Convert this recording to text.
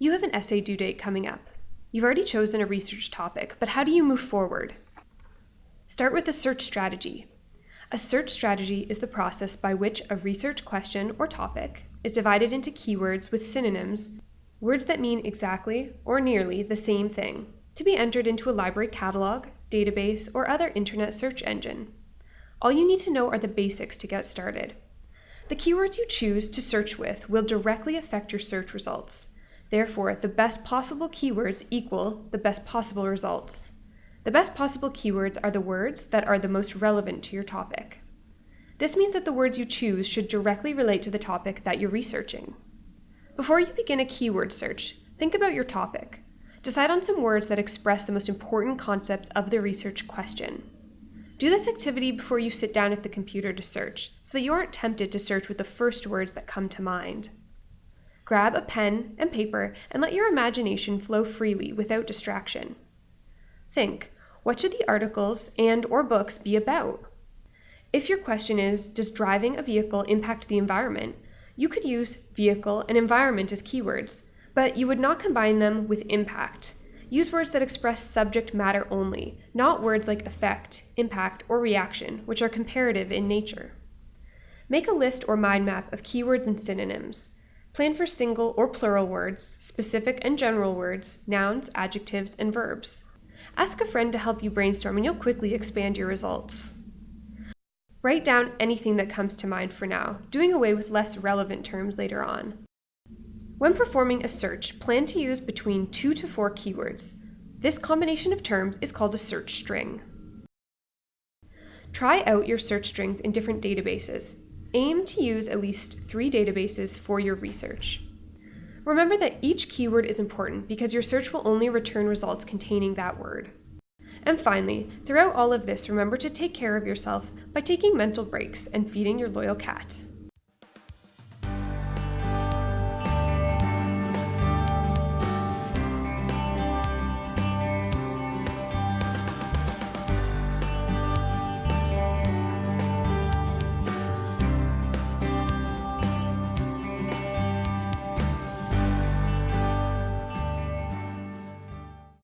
You have an essay due date coming up. You've already chosen a research topic, but how do you move forward? Start with a search strategy. A search strategy is the process by which a research question or topic is divided into keywords with synonyms, words that mean exactly or nearly the same thing, to be entered into a library catalog, database, or other internet search engine. All you need to know are the basics to get started. The keywords you choose to search with will directly affect your search results. Therefore, the best possible keywords equal the best possible results. The best possible keywords are the words that are the most relevant to your topic. This means that the words you choose should directly relate to the topic that you're researching. Before you begin a keyword search, think about your topic. Decide on some words that express the most important concepts of the research question. Do this activity before you sit down at the computer to search, so that you aren't tempted to search with the first words that come to mind. Grab a pen and paper and let your imagination flow freely without distraction. Think, what should the articles and or books be about? If your question is, does driving a vehicle impact the environment, you could use vehicle and environment as keywords, but you would not combine them with impact. Use words that express subject matter only, not words like effect, impact, or reaction, which are comparative in nature. Make a list or mind map of keywords and synonyms. Plan for single or plural words, specific and general words, nouns, adjectives, and verbs. Ask a friend to help you brainstorm and you'll quickly expand your results. Write down anything that comes to mind for now, doing away with less relevant terms later on. When performing a search, plan to use between two to four keywords. This combination of terms is called a search string. Try out your search strings in different databases. Aim to use at least three databases for your research. Remember that each keyword is important because your search will only return results containing that word. And finally, throughout all of this, remember to take care of yourself by taking mental breaks and feeding your loyal cat.